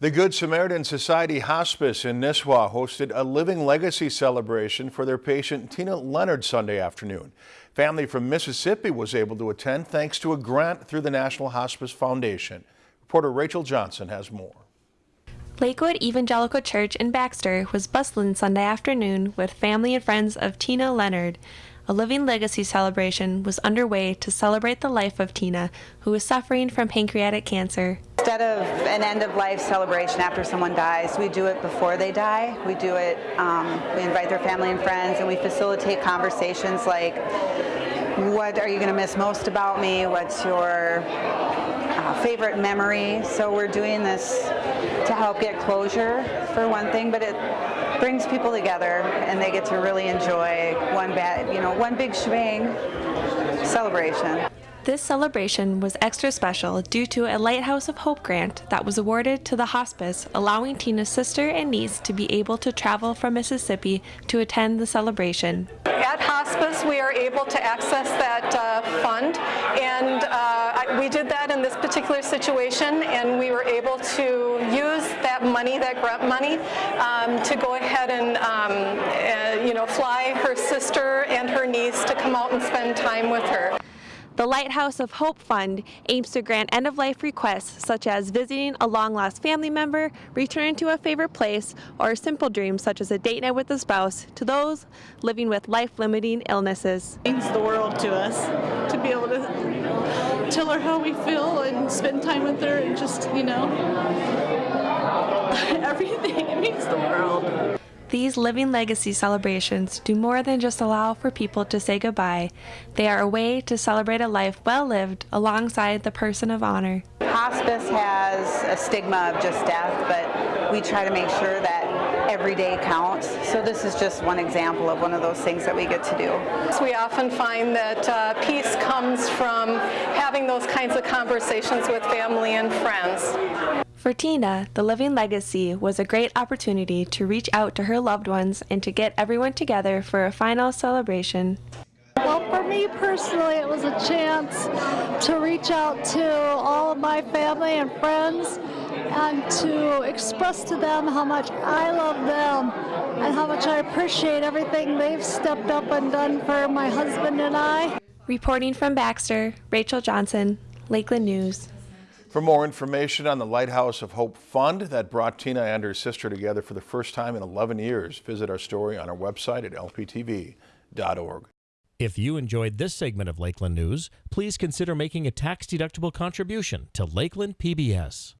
The Good Samaritan Society Hospice in Nisswa hosted a Living Legacy celebration for their patient Tina Leonard Sunday afternoon. Family from Mississippi was able to attend thanks to a grant through the National Hospice Foundation. Reporter Rachel Johnson has more. Lakewood Evangelical Church in Baxter was bustling Sunday afternoon with family and friends of Tina Leonard. A Living Legacy celebration was underway to celebrate the life of Tina, who was suffering from pancreatic cancer. Instead of an end of life celebration after someone dies, we do it before they die. We do it, um, we invite their family and friends, and we facilitate conversations like, what are you going to miss most about me? What's your uh, favorite memory? So we're doing this to help get closure for one thing, but it brings people together and they get to really enjoy one bad, you know, one big shebang celebration. This celebration was extra special due to a Lighthouse of Hope grant that was awarded to the hospice, allowing Tina's sister and niece to be able to travel from Mississippi to attend the celebration. At hospice, we are able to access that uh, fund, and uh, we did that in this particular situation, and we were able to use that money, that grant money, um, to go ahead and um, uh, you know fly her sister and her niece to come out and spend time with her. The Lighthouse of Hope Fund aims to grant end-of-life requests such as visiting a long-lost family member, returning to a favorite place, or simple dreams such as a date night with a spouse to those living with life-limiting illnesses. It means the world to us to be able to tell her how we feel and spend time with her and just, you know, everything. It means the world. These Living Legacy celebrations do more than just allow for people to say goodbye. They are a way to celebrate a life well lived alongside the person of honor. Hospice has a stigma of just death, but we try to make sure that every day counts. So this is just one example of one of those things that we get to do. We often find that uh, peace comes from having those kinds of conversations with family and friends. For Tina, the Living Legacy was a great opportunity to reach out to her loved ones and to get everyone together for a final celebration. Well, for me personally, it was a chance to reach out to all of my family and friends and to express to them how much I love them and how much I appreciate everything they've stepped up and done for my husband and I. Reporting from Baxter, Rachel Johnson, Lakeland News. For more information on the Lighthouse of Hope Fund that brought Tina and her sister together for the first time in 11 years, visit our story on our website at lptv.org. If you enjoyed this segment of Lakeland News, please consider making a tax-deductible contribution to Lakeland PBS.